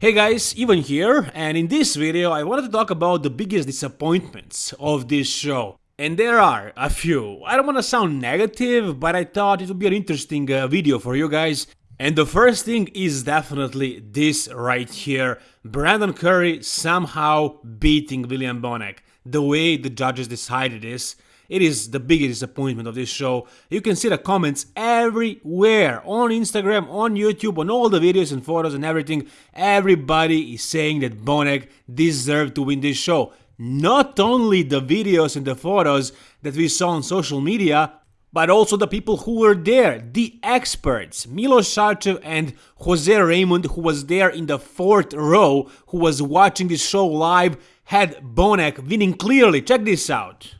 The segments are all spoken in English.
Hey guys, Ivan here, and in this video I wanted to talk about the biggest disappointments of this show. And there are a few. I don't want to sound negative, but I thought it would be an interesting uh, video for you guys. And the first thing is definitely this right here. Brandon Curry somehow beating William Bonac. The way the judges decided this. It is the biggest disappointment of this show. You can see the comments everywhere on Instagram, on YouTube, on all the videos and photos and everything. Everybody is saying that Bonac deserved to win this show. Not only the videos and the photos that we saw on social media, but also the people who were there, the experts, Milos Sarcev and Jose Raymond, who was there in the fourth row, who was watching this show live, had Bonac winning clearly. Check this out.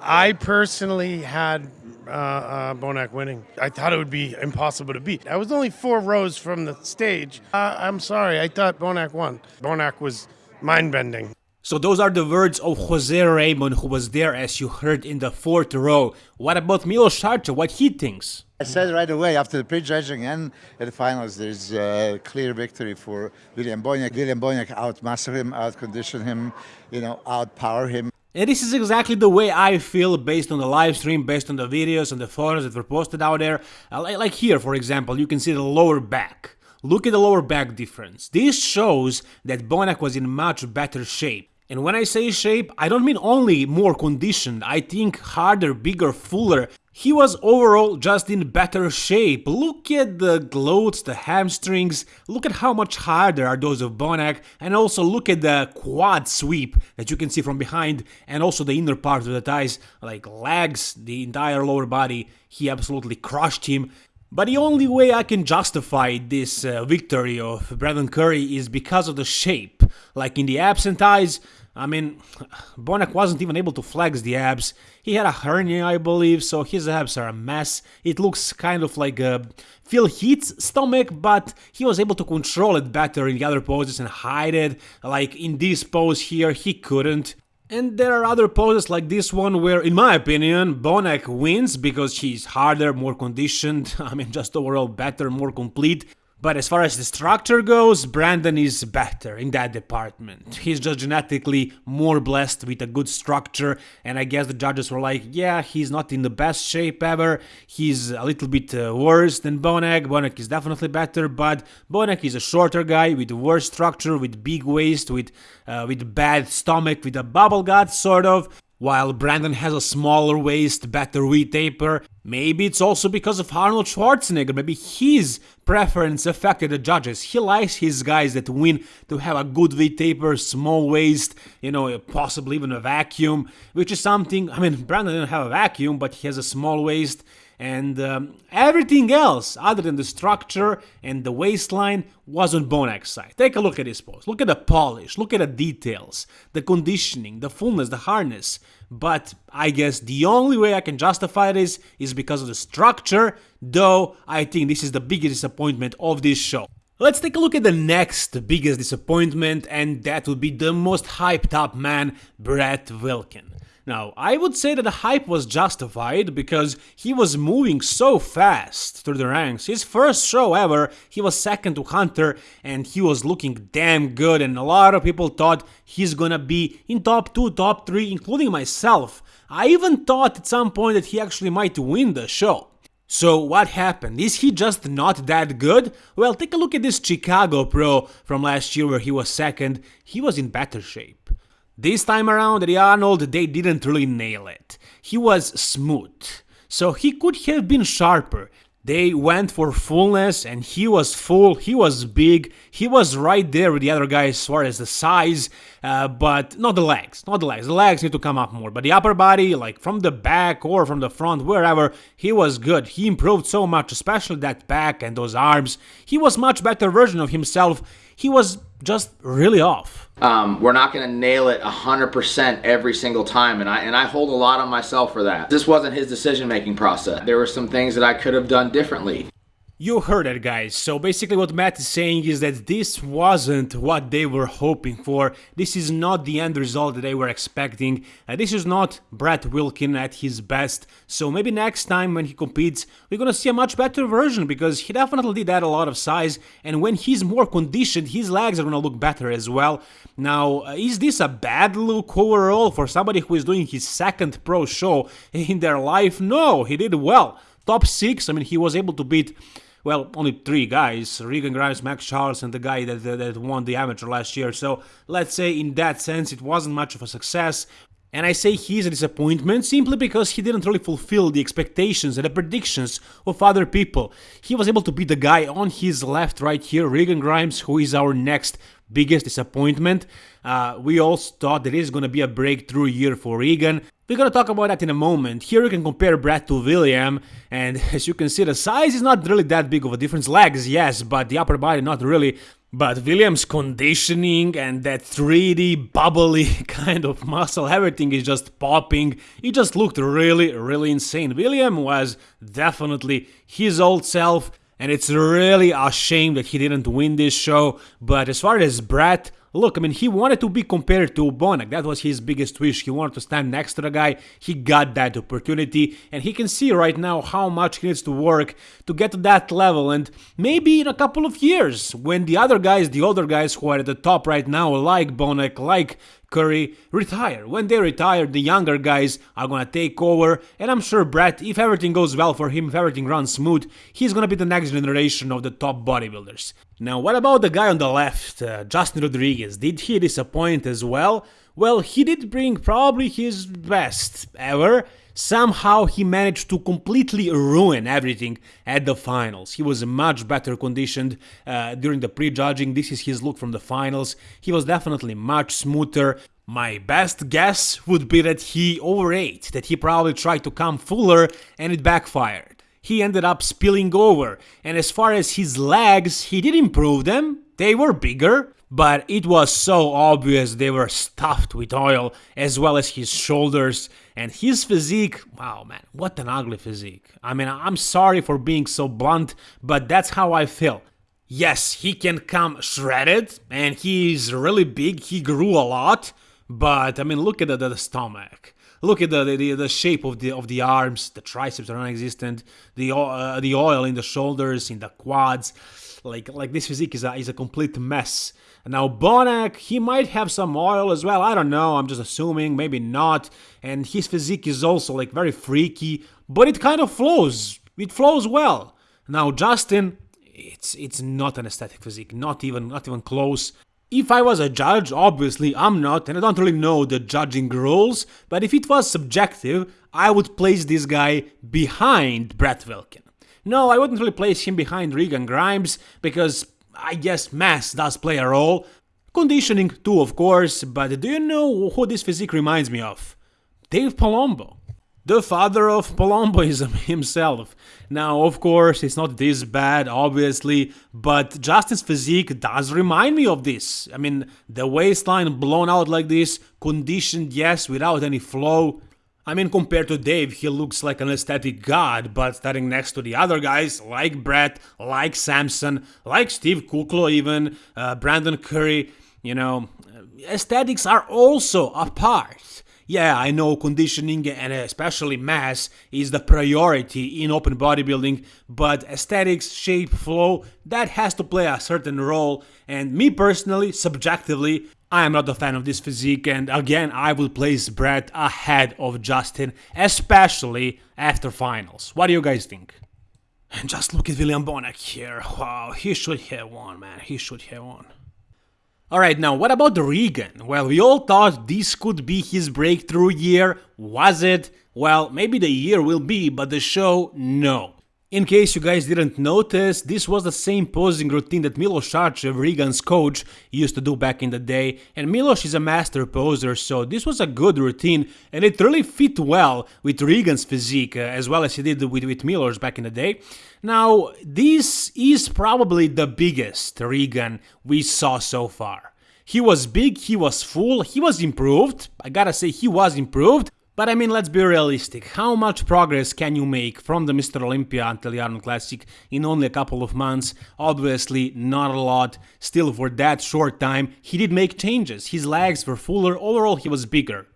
I personally had uh, uh, Bonac winning. I thought it would be impossible to beat. I was only four rows from the stage. Uh, I'm sorry, I thought Bonac won. Bonac was mind bending. So those are the words of Jose Raymond, who was there as you heard in the fourth row. What about Milos Sarcev? What he thinks? I said right away after the prejudging and at the finals, there's a clear victory for William Bonac. William Bonac outmastered him, outconditioned him, you know, outpower him. And this is exactly the way I feel based on the live stream, based on the videos and the photos that were posted out there. Uh, like here, for example, you can see the lower back. Look at the lower back difference. This shows that Bonac was in much better shape. And when I say shape, I don't mean only more conditioned, I think harder, bigger, fuller, he was overall just in better shape. Look at the glutes, the hamstrings, look at how much harder are those of Bonac, and also look at the quad sweep that you can see from behind, and also the inner part of the thighs, like legs, the entire lower body. He absolutely crushed him. But the only way I can justify this uh, victory of Brandon Curry is because of the shape. Like in the abs and thighs, I mean, Bonac wasn't even able to flex the abs. He had a hernia, I believe, so his abs are a mess. It looks kind of like a Phil Heath's stomach, but he was able to control it better in the other poses and hide it. Like in this pose here, he couldn't. And there are other poses like this one where, in my opinion, Bonac wins because he's harder, more conditioned, I mean just overall better, more complete. But as far as the structure goes, Brandon is better in that department. He's just genetically more blessed with a good structure, and I guess the judges were like, yeah, he's not in the best shape ever, he's a little bit uh, worse than Bonac, Bonac is definitely better, but Bonac is a shorter guy with worse structure, with big waist, with, uh, with bad stomach, with a bubble gut, sort of, while Brandon has a smaller waist, better V-taper, maybe it's also because of Arnold Schwarzenegger, maybe his preference affected the judges. He likes his guys that win to have a good V-taper, small waist, you know, possibly even a vacuum, which is something, I mean, Brandon didn't have a vacuum, but he has a small waist, and um, everything else other than the structure and the waistline was on Bonac's side. Take a look at his pose. Look at the polish, look at the details, the conditioning, the fullness, the harness. But I guess the only way I can justify this is because of the structure, though I think this is the biggest disappointment of this show. Let's take a look at the next biggest disappointment, and that would be the most hyped up man, Brett Wilkin. Now, I would say that the hype was justified because he was moving so fast through the ranks. His first show ever, he was second to Hunter and he was looking damn good and a lot of people thought he's gonna be in top 2, top 3, including myself. I even thought at some point that he actually might win the show. So what happened? Is he just not that good? Well, take a look at this Chicago Pro from last year where he was second. He was in better shape. This time around, Arnold, they didn't really nail it. He was smooth, so he could have been sharper. They went for fullness and he was full, he was big, he was right there with the other guys as far as the size, uh, but not the legs, not the legs, the legs need to come up more, but the upper body, like from the back or from the front, wherever, he was good, he improved so much, especially that back and those arms, he was much better version of himself, he was just really off. Um, we're not going to nail it 100% every single time, and I and I hold a lot on myself for that. This wasn't his decision-making process. There were some things that I could have done differently. You heard it, guys. So basically, what Matt is saying is that this wasn't what they were hoping for. This is not the end result that they were expecting. Uh, this is not Brett Wilkin at his best. So maybe next time when he competes, we're gonna see a much better version because he definitely did add a lot of size. And when he's more conditioned, his legs are gonna look better as well. Now, uh, is this a bad look overall for somebody who is doing his second pro show in their life? No, he did well. Top six. I mean, he was able to beat well, only three guys, Regan Grimes, Max Charles, and the guy that, that, that won the amateur last year. So let's say in that sense it wasn't much of a success. And I say he's a disappointment simply because he didn't really fulfill the expectations and the predictions of other people. He was able to beat the guy on his left right here, Regan Grimes, who is our next biggest disappointment. Uh, we all thought that it is going to be a breakthrough year for Regan. We're gonna talk about that in a moment. Here you can compare Brad to William, and as you can see, the size is not really that big of a difference. Legs, yes, but the upper body not really. But William's conditioning and that 3D bubbly kind of muscle, everything is just popping. It just looked really, really insane. William was definitely his old self, and it's really a shame that he didn't win this show. But as far as Brett, Look, I mean, he wanted to be compared to Bonac. That was his biggest wish. He wanted to stand next to the guy. He got that opportunity, and he can see right now how much he needs to work to get to that level. And maybe in a couple of years, when the other guys, the older guys who are at the top right now, like Bonac, like Curry retire. When they retire, the younger guys are gonna take over, and I'm sure Brett, if everything goes well for him, if everything runs smooth, he's gonna be the next generation of the top bodybuilders. Now, what about the guy on the left, uh, Justin Rodriguez? Did he disappoint as well? Well, he did bring probably his best ever. Somehow he managed to completely ruin everything at the finals. He was much better conditioned uh, during the pre-judging, This is his look from the finals. He was definitely much smoother. My best guess would be that he overate, that he probably tried to come fuller and it backfired. He ended up spilling over, and as far as his legs, he did improve them. They were bigger, but it was so obvious they were stuffed with oil, as well as his shoulders and his physique. Wow, man, what an ugly physique. I mean, I'm sorry for being so blunt, but that's how I feel. Yes, he can come shredded, and he's really big, he grew a lot, but I mean, look at the, the stomach. Look at the, the, the shape of the of the arms. The triceps are non-existent. The uh, the oil in the shoulders, in the quads, like like this physique is a is a complete mess. Now Bonac, he might have some oil as well. I don't know. I'm just assuming, maybe not. And his physique is also like very freaky, but it kind of flows. It flows well. Now Justin, it's it's not an aesthetic physique, not even not even close. If I was a judge, obviously I'm not, and I don't really know the judging rules, but if it was subjective, I would place this guy behind Brett Wilkin. No, I wouldn't really place him behind Regan Grimes, because I guess mass does play a role. Conditioning too, of course, but do you know who this physique reminds me of? Dave Palumbo. The father of Palumboism himself. Now, of course, it's not this bad, obviously, but Justin's physique does remind me of this. I mean, the waistline blown out like this, conditioned, yes, without any flow. I mean, compared to Dave, he looks like an aesthetic god, but standing next to the other guys, like Brett, like Samson, like Steve Kuclo even, uh, Brandon Curry, you know, aesthetics are also a part. Yeah, I know conditioning and especially mass is the priority in open bodybuilding, but aesthetics, shape, flow, that has to play a certain role. And me personally, subjectively, I am not a fan of this physique, and again, I will place Brett ahead of Justin, especially after finals. What do you guys think? And just look at William Bonac here. Wow, he should have won, man. He should have won. Alright, now what about the Regan? Well, we all thought this could be his breakthrough year. Was it? Well, maybe the year will be, but the show, no. In case you guys didn't notice, this was the same posing routine that Milos Sarcev, Regan's coach, used to do back in the day, and Milos is a master poser, so this was a good routine, and it really fit well with Regan's physique, uh, as well as he did with, with Milos back in the day. Now, this is probably the biggest Regan we saw so far. He was big, he was full, he was improved, I gotta say he was improved, But I mean, let's be realistic. How much progress can you make from the Mr. Olympia until the Arnold Classic in only a couple of months? Obviously, not a lot. Still, for that short time, he did make changes. His legs were fuller, overall, he was bigger.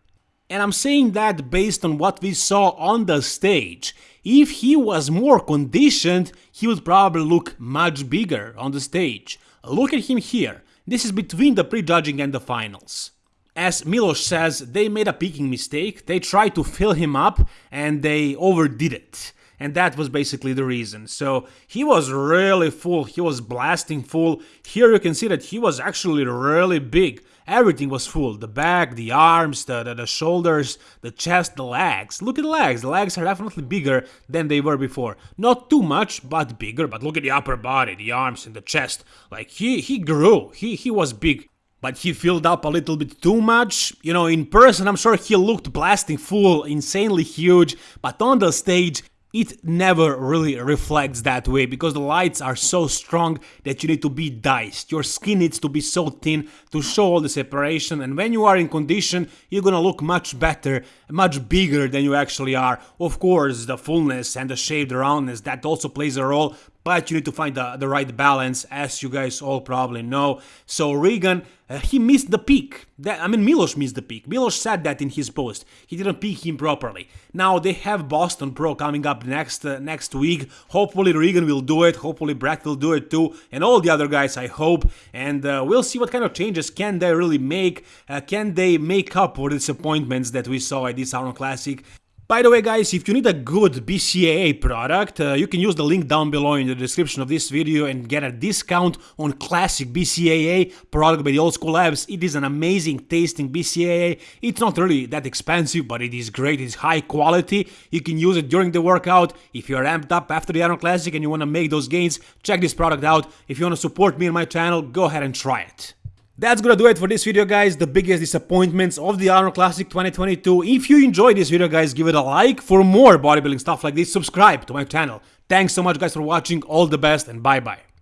And I'm saying that based on what we saw on the stage. If he was more conditioned, he would probably look much bigger on the stage. Look at him here. This is between the prejudging and the finals. As Milos says, they made a peaking mistake, they tried to fill him up and they overdid it. And that was basically the reason. So he was really full, he was blasting full. Here you can see that he was actually really big. Everything was full the back, the arms, the, the, the, shoulders, the chest, the legs. Look at the legs, the legs are definitely bigger than they were before. Not too much, but bigger. But look at the upper body, the arms and the chest. Like he, he grew, he, he was big but he filled up a little bit too much. You know, in person, I'm sure he looked blasting full, insanely huge, but on the stage, it never really reflects that way because the lights are so strong that you need to be diced. Your skin needs to be so thin to show all the separation and when you are in condition you're gonna look much better, much bigger than you actually are. Of course the fullness and the shaved roundness that also plays a role but you need to find the, the right balance, as you guys all probably know. So Regan, uh, he missed the peak. That, I mean, Milos missed the peak. Milos said that in his post. He didn't peak him properly. Now they have Boston Pro coming up next uh, next week. Hopefully Regan will do it. Hopefully Brett will do it too, and all the other guys. I hope. And uh, we'll see what kind of changes can they really make. Uh, can they make up for the disappointments that we saw at this Arnold Classic? By the way guys, if you need a good BCAA product, uh, you can use the link down below in the description of this video and get a discount on classic BCAA product by the Old School Labs. It is an amazing tasting BCAA. It's not really that expensive, but it is great, it's high quality. You can use it during the workout. If you're amped up after the Arnold Classic and you want to make those gains, check this product out. If you want to support me and my channel, go ahead and try it. That's gonna do it for this video guys, the biggest disappointments of the Arnold Classic 2022. If you enjoyed this video guys, give it a like. For more bodybuilding stuff like this, subscribe to my channel. Thanks so much guys for watching, all the best and bye bye.